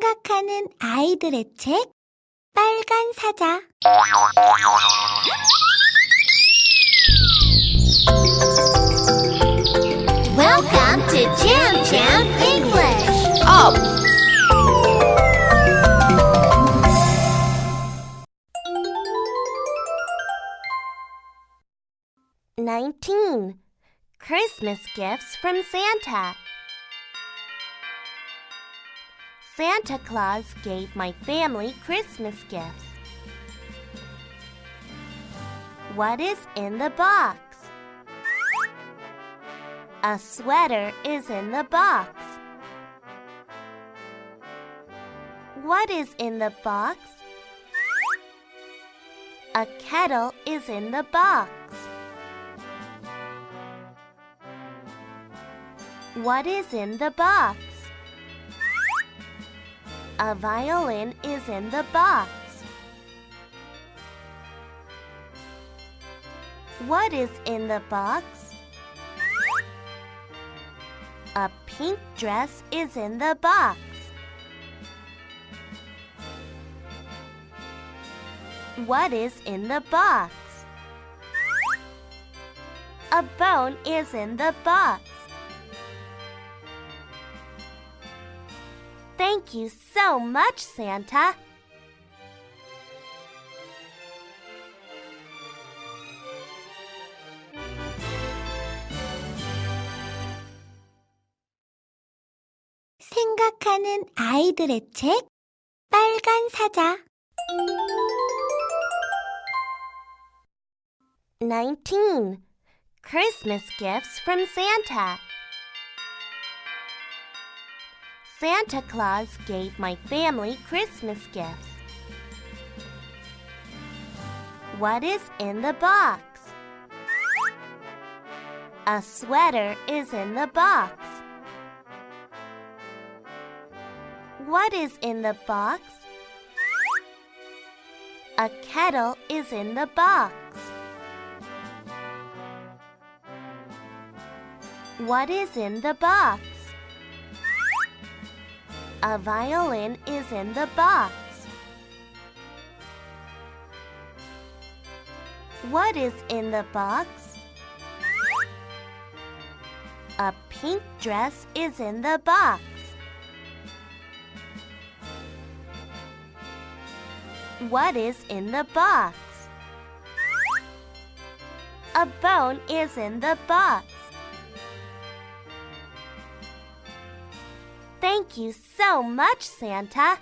생각하는 아이들의 책 빨간 사자 Welcome to Jam Jam English. Up! Nineteen Christmas gifts from Santa. Santa Claus gave my family Christmas gifts. What is in the box? A sweater is in the box. What is in the box? A kettle is in the box. What is in the box? A violin is in the box. What is in the box? A pink dress is in the box. What is in the box? A bone is in the box. Thank you so much, Santa. 생각하는 아이들의 책 빨간 사자 19. Christmas gifts from Santa. Santa Claus gave my family Christmas gifts. What is in the box? A sweater is in the box. What is in the box? A kettle is in the box. What is in the box? A violin is in the box. What is in the box? A pink dress is in the box. What is in the box? A bone is in the box. Thank you so much, Santa.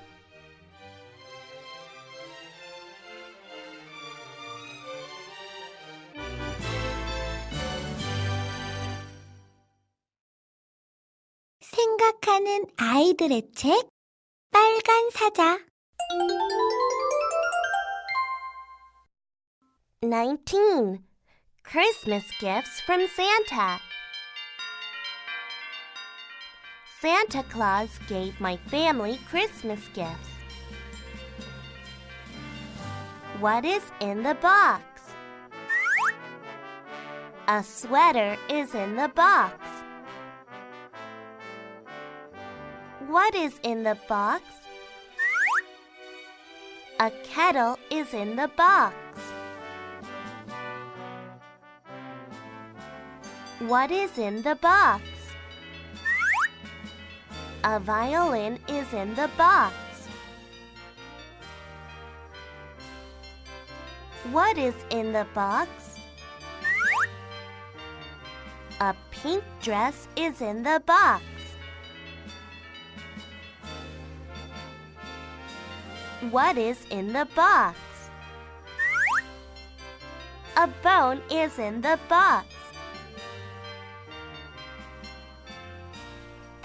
생각하는 아이들의 책 빨간 사자 19. Christmas gifts from Santa. Santa Claus gave my family Christmas gifts. What is in the box? A sweater is in the box. What is in the box? A kettle is in the box. What is in the box? A violin is in the box. What is in the box? A pink dress is in the box. What is in the box? A bone is in the box.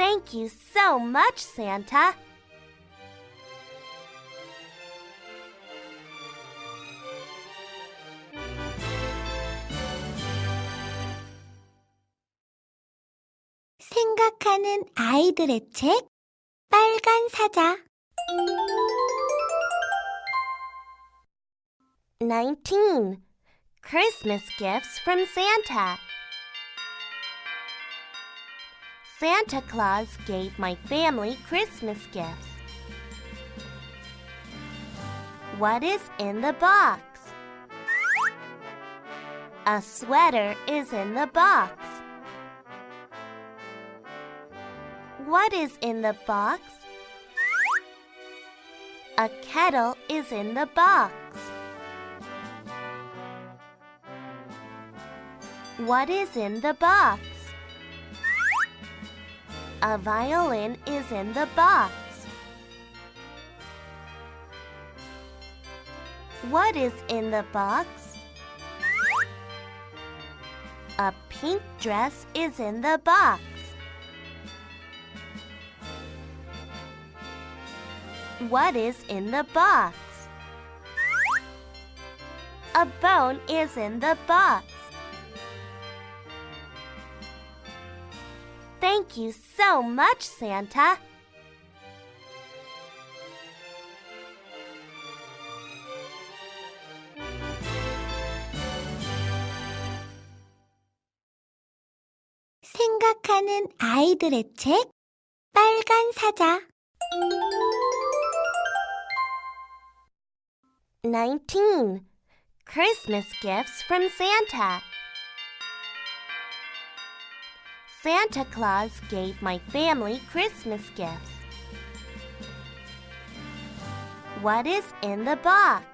Thank you so much, Santa. 생각하는 아이들의 책 빨간 사자 19. Christmas gifts from Santa. Santa Claus gave my family Christmas gifts. What is in the box? A sweater is in the box. What is in the box? A kettle is in the box. What is in the box? A violin is in the box. What is in the box? A pink dress is in the box. What is in the box? A bone is in the box. Thank you so much, Santa. 생각하는 아이들의 책 빨간 사자 19. Christmas gifts from Santa. Santa Claus gave my family Christmas gifts. What is in the box?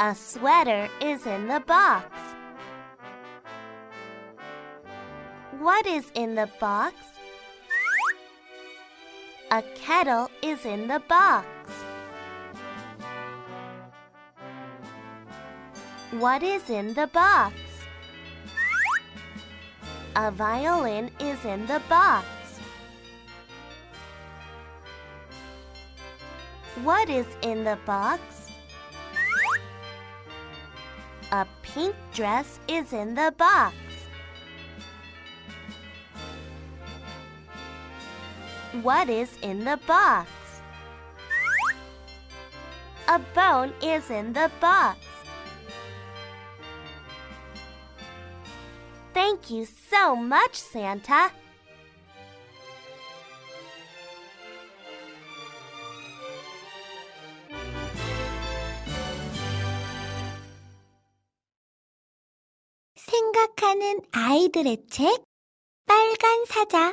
A sweater is in the box. What is in the box? A kettle is in the box. What is in the box? A violin is in the box. What is in the box? A pink dress is in the box. What is in the box? A bone is in the box. Thank you so much, Santa. 생각하는 아이들의 책 빨간 사자